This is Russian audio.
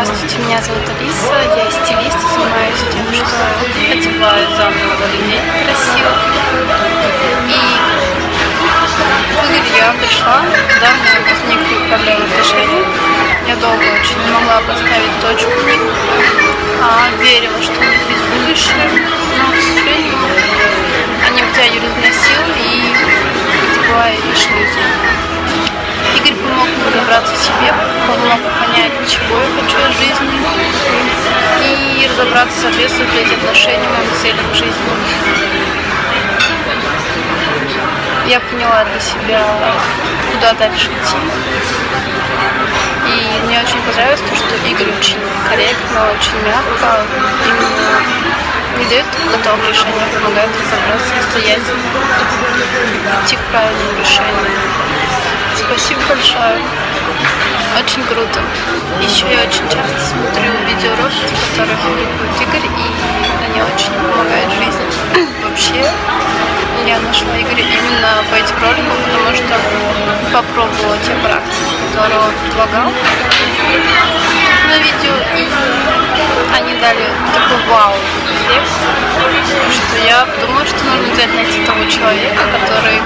Здравствуйте, меня зовут Алиса, я стилист, занимаюсь тем, что одеваю заново людей красиво. И Игорю я пришла, когда у меня возникли проблемы в отношениях. Я долго очень не могла поставить точку а верила, что у них есть будущее, но, к сожалению, они меня силы разобраться, соответствует ли эти отношения моим целям жизни. Я поняла для себя, куда дальше идти. И мне очень понравилось то, что Игорь очень корректно, очень мягко, именно не дает готовые решения, помогает разобраться самостоятельно, идти к правильному решению. Спасибо большое. Очень круто. Еще я очень часто которые публикует Игорь, и они очень помогают жизни. Вообще, я нашла Игоря именно по этим роликам, потому что попробовала те практики, которые он предлагал на видео, и они дали такой вау эффект, что я подумала, что нужно взять найти того человека, который